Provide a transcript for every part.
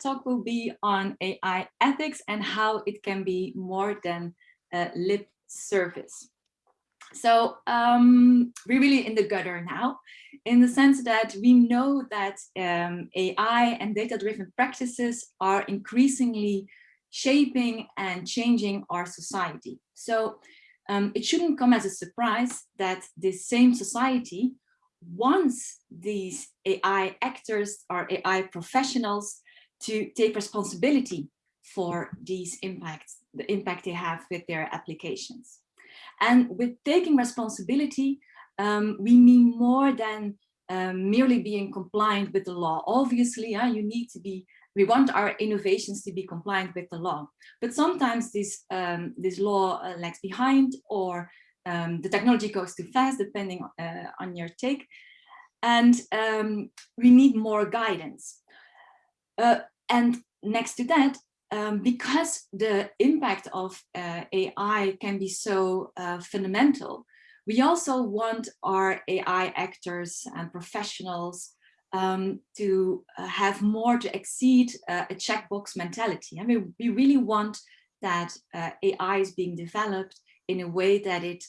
Talk will be on AI ethics and how it can be more than lip service. So um, we're really in the gutter now, in the sense that we know that um, AI and data-driven practices are increasingly shaping and changing our society. So um, it shouldn't come as a surprise that this same society once these AI actors or AI professionals to take responsibility for these impacts, the impact they have with their applications. And with taking responsibility, um, we mean more than um, merely being compliant with the law. Obviously, uh, you need to be, we want our innovations to be compliant with the law. But sometimes this, um, this law uh, lags behind or um, the technology goes too fast, depending uh, on your take. And um, we need more guidance. Uh, and next to that, um, because the impact of uh, AI can be so uh, fundamental, we also want our AI actors and professionals um, to uh, have more to exceed uh, a checkbox mentality. I mean, we really want that uh, AI is being developed in a way that it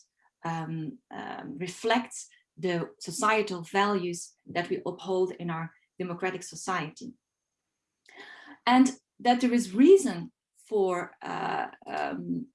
um, um, reflects the societal values that we uphold in our democratic society. And that there is reason for, uh, um,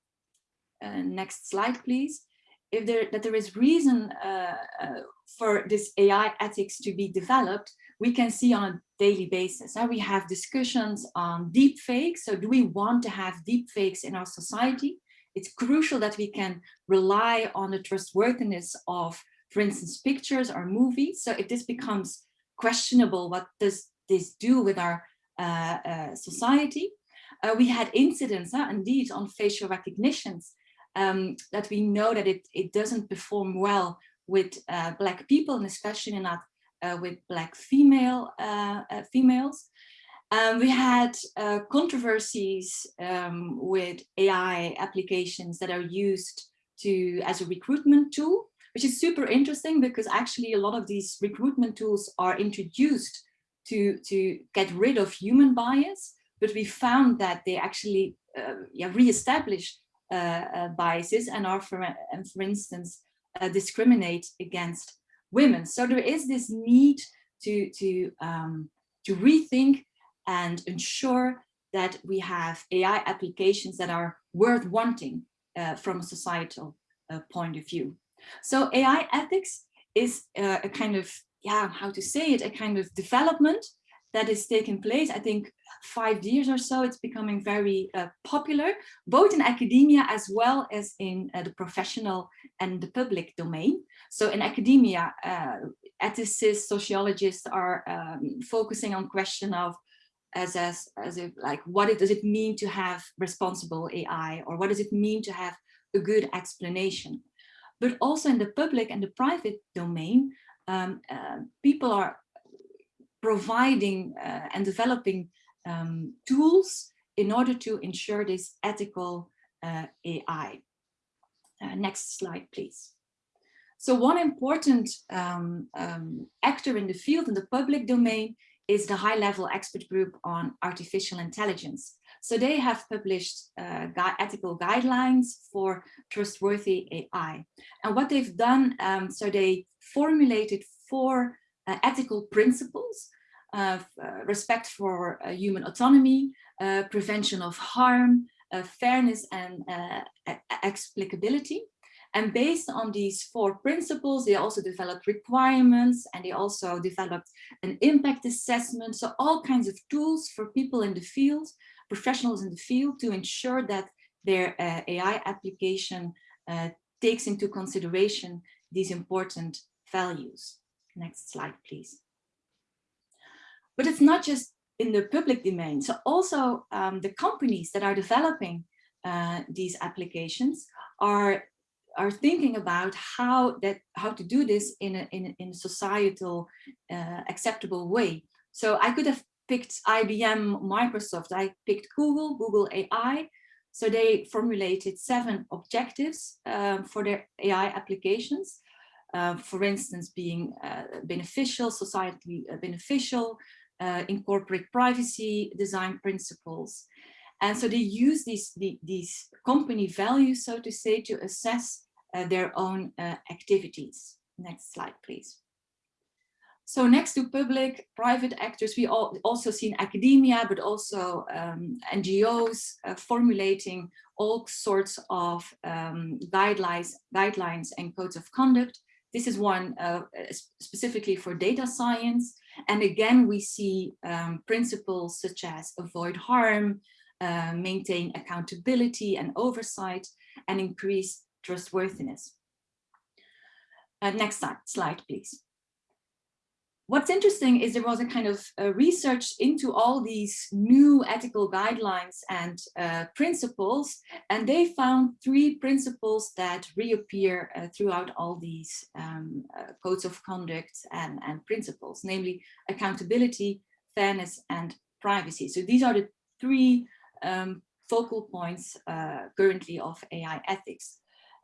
uh, next slide please, if there, that there is reason uh, uh for this AI ethics to be developed, we can see on a daily basis. Now we have discussions on deep fakes. So do we want to have deep fakes in our society? It's crucial that we can rely on the trustworthiness of, for instance, pictures or movies. So if this becomes questionable, what does this do with our society. Uh, we had incidents, indeed, on facial recognitions um, that we know that it, it doesn't perform well with Black people, and especially not with Black female females. Um, we had uh, controversies um, with AI applications that are used to as a recruitment tool, which is super interesting because actually a lot of these recruitment tools are introduced to, to get rid of human bias, but we found that they actually uh, yeah, re-establish uh, uh, biases and are, for, and for instance, uh, discriminate against women. So there is this need to, to, um, to rethink and ensure that we have AI applications that are worth wanting uh, from a societal uh, point of view. So AI ethics is a kind of yeah, how to say it, a kind of development that is taking place. I think five years or so, it's becoming very uh, popular, both in academia as well as in uh, the professional and the public domain. So in academia, uh, ethicists, sociologists are um, focusing on question of as, as, as if like, what it, does it mean to have responsible AI or what does it mean to have a good explanation? But also in the public and the private domain, um, uh, people are providing uh, and developing um, tools in order to ensure this ethical uh, AI. Uh, next slide, please. So one important um, um, actor in the field, in the public domain, is the high-level expert group on artificial intelligence. So they have published uh, ethical guidelines for trustworthy AI. And what they've done, um, so they formulated four uh, ethical principles, uh, respect for uh, human autonomy, uh, prevention of harm, uh, fairness and explicability. And based on these four principles, they also developed requirements and they also developed an impact assessment. So all kinds of tools for people in the field professionals in the field to ensure that their uh, AI application uh, takes into consideration these important values. Next slide, please. But it's not just in the public domain. So also um, the companies that are developing uh, these applications are are thinking about how that how to do this in a in, in a societal uh, acceptable way. So I could have picked IBM, Microsoft, I picked Google, Google AI. So they formulated seven objectives um, for their AI applications. Uh, for instance, being uh, beneficial, societally uh, beneficial, uh, incorporate privacy design principles. And so they use these, the, these company values, so to say, to assess uh, their own uh, activities. Next slide, please. So next to public, private actors, we all also seen academia, but also um, NGOs uh, formulating all sorts of um, guidelines, guidelines and codes of conduct. This is one uh, specifically for data science. And again, we see um, principles such as avoid harm, uh, maintain accountability and oversight, and increase trustworthiness. Uh, next slide, slide, please. What's interesting is there was a kind of uh, research into all these new ethical guidelines and uh, principles, and they found three principles that reappear uh, throughout all these um, uh, codes of conduct and, and principles, namely accountability, fairness, and privacy. So these are the three um, focal points uh, currently of AI ethics.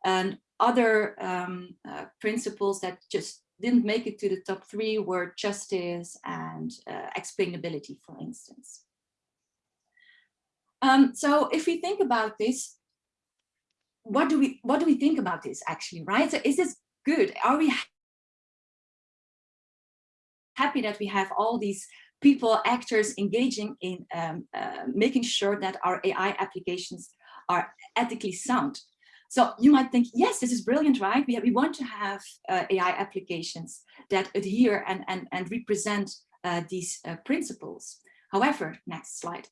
And other um, uh, principles that just didn't make it to the top three were justice and uh, explainability, for instance. Um, so if we think about this, what do we what do we think about this actually, right? So is this good? Are we happy that we have all these people, actors engaging in um, uh, making sure that our AI applications are ethically sound? So you might think, yes, this is brilliant, right? We, we want to have uh, AI applications that adhere and, and, and represent uh, these uh, principles. However, next slide.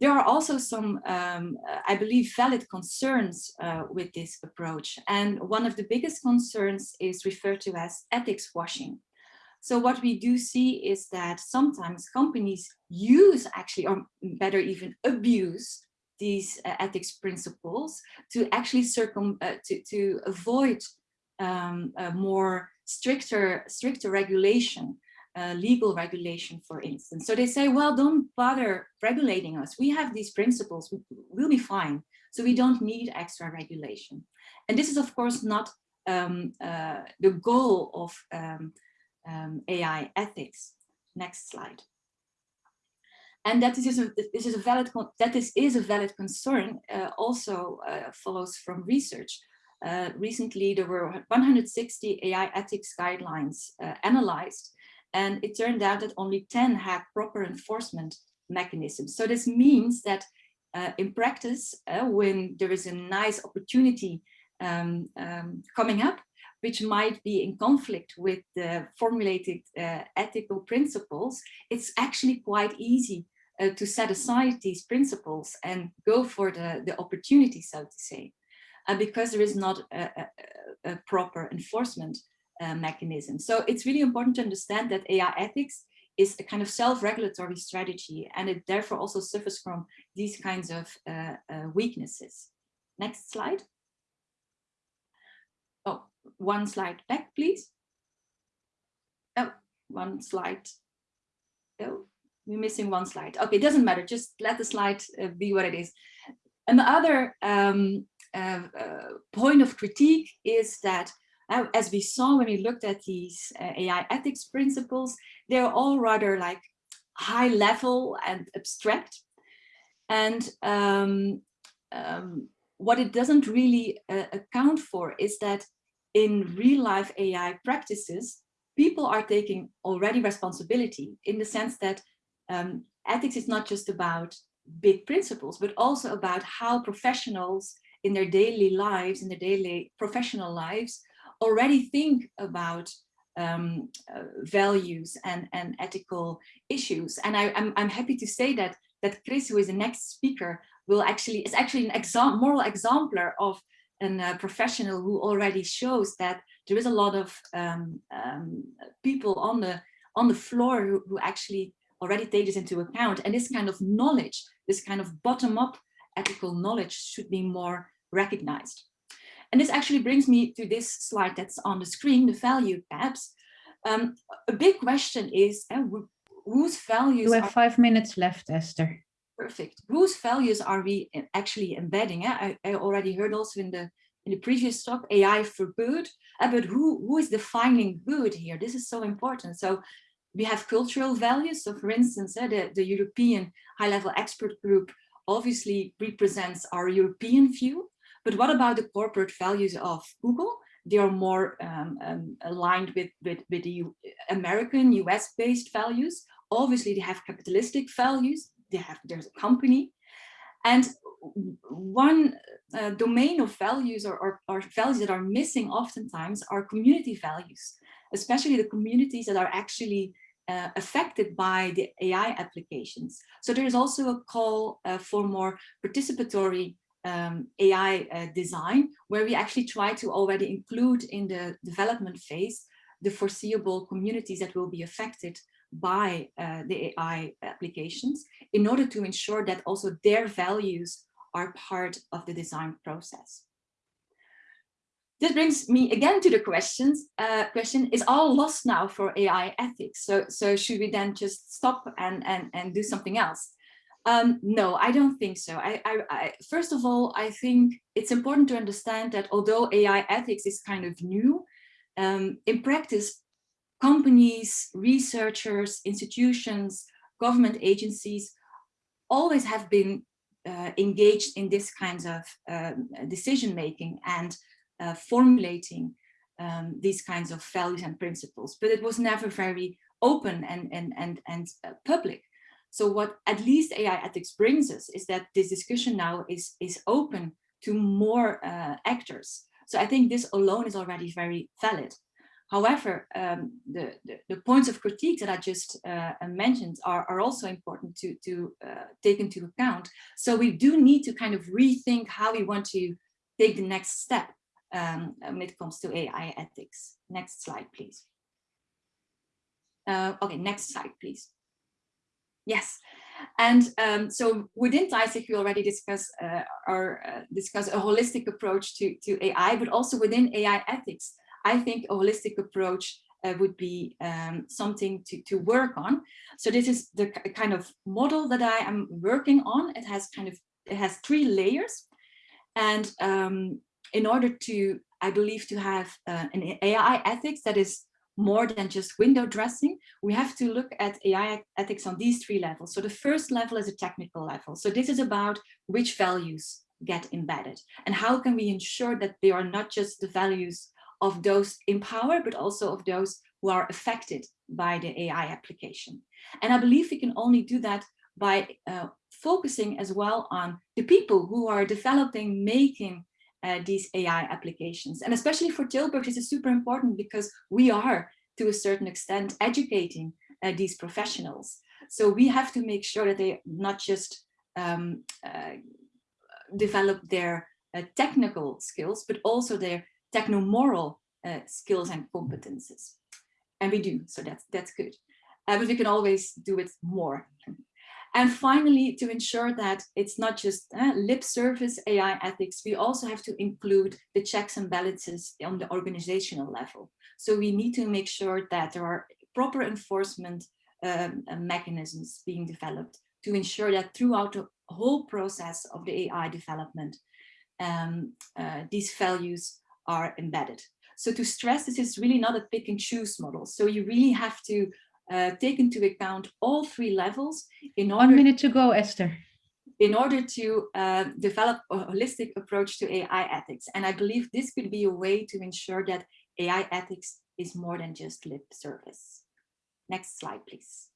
There are also some, um, I believe, valid concerns uh, with this approach. And one of the biggest concerns is referred to as ethics washing. So what we do see is that sometimes companies use actually, or better even abuse these uh, ethics principles to actually circum uh, to, to avoid um, more stricter stricter regulation uh, legal regulation for instance. So they say well don't bother regulating us. We have these principles. We'll be fine. So we don't need extra regulation. And this is of course not um, uh, the goal of um, um AI ethics. Next slide and that is a, this is a valid that is is a valid concern uh, also uh, follows from research. Uh, recently, there were 160 AI ethics guidelines uh, analyzed, and it turned out that only 10 had proper enforcement mechanisms. So this means that uh, in practice, uh, when there is a nice opportunity um, um, coming up, which might be in conflict with the formulated uh, ethical principles, it's actually quite easy uh, to set aside these principles and go for the, the opportunity, so to say, uh, because there is not a, a, a proper enforcement uh, mechanism. So it's really important to understand that AI ethics is a kind of self-regulatory strategy and it therefore also suffers from these kinds of uh, uh, weaknesses. Next slide. Oh, one slide back, please. Oh, one slide. Oh, we're missing one slide. Okay, it doesn't matter. Just let the slide uh, be what it is. And the other um, uh, uh, point of critique is that, uh, as we saw when we looked at these uh, AI ethics principles, they're all rather like high level and abstract. And um, um, what it doesn't really uh, account for is that in real life AI practices, people are taking already responsibility in the sense that um, ethics is not just about big principles, but also about how professionals in their daily lives, in their daily professional lives, already think about um, uh, values and, and ethical issues. And I, am I'm, I'm happy to say that that Chris, who is the next speaker, will actually is actually an exam moral exemplar of a uh, professional who already shows that there is a lot of um, um, people on the on the floor who, who actually already take this into account. And this kind of knowledge, this kind of bottom-up ethical knowledge should be more recognized. And this actually brings me to this slide that's on the screen, the value gaps. Um, a big question is uh, whose values- You have five minutes left, Esther. Perfect. Whose values are we actually embedding? I, I, already heard also in the in the previous talk, AI for good, uh, but who, who is defining good here? This is so important. So we have cultural values. So for instance, uh, the, the European high-level expert group obviously represents our European view. But what about the corporate values of Google? They are more um, um, aligned with, with, with the American, US-based values. Obviously, they have capitalistic values. They have there's a company. And one uh, domain of values or, or, or, values that are missing oftentimes are community values, especially the communities that are actually uh, affected by the AI applications. So there is also a call uh, for more participatory um, AI uh, design, where we actually try to already include in the development phase the foreseeable communities that will be affected by uh, the AI applications in order to ensure that also their values are part of the design process. This brings me again to the questions. Uh, question is all lost now for AI ethics. So, so should we then just stop and, and, and do something else? Um, no, I don't think so. I, I, I, first of all, I think it's important to understand that although AI ethics is kind of new, um, in practice, companies, researchers, institutions, government agencies always have been uh, engaged in this kinds of um, decision making and uh, formulating um, these kinds of values and principles, but it was never very open and, and, and, and uh, public. So what at least AI ethics brings us is that this discussion now is, is open to more uh, actors. So I think this alone is already very valid. However, um, the, the, the, points of critique that I just uh, mentioned are, are also important to, to uh, take into account. So we do need to kind of rethink how we want to take the next step um, when it comes to AI ethics. Next slide, please. Uh, okay, next slide, please. Yes, and um, so within TISIC, we already discuss uh, or uh, discuss a holistic approach to, to AI, but also within AI ethics, I think a holistic approach uh, would be um, something to, to work on. So this is the kind of model that I am working on. It has kind of, it has three layers. And um, in order to, I believe, to have uh, an AI ethics that is more than just window dressing, we have to look at AI ethics on these three levels. So the first level is a technical level. So this is about which values get embedded and how can we ensure that they are not just the values of those in power, but also of those who are affected by the AI application. And I believe we can only do that by uh, focusing as well on the people who are developing, making uh, these AI applications. And especially for Tilburg, this is super important because we are, to a certain extent, educating uh, these professionals. So we have to make sure that they not just um, uh, develop their uh, technical skills, but also their techno-moral uh, skills and competences. And we do, so that's, that's good. Uh, but we can always do it more. And finally, to ensure that it's not just uh, lip service AI ethics, we also have to include the checks and balances on the organizational level. So we need to make sure that there are proper enforcement um, uh, mechanisms being developed to ensure that throughout the whole process of the AI development, um, uh, these values are embedded. So to stress, this is really not a pick and choose model. So you really have to uh, take into account all three levels in order- One minute to go, Esther. In order to uh, develop a holistic approach to AI ethics. And I believe this could be a way to ensure that AI ethics is more than just lip service. Next slide, please.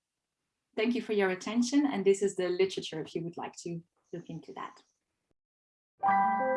Thank you for your attention. And this is the literature if you would like to look into that.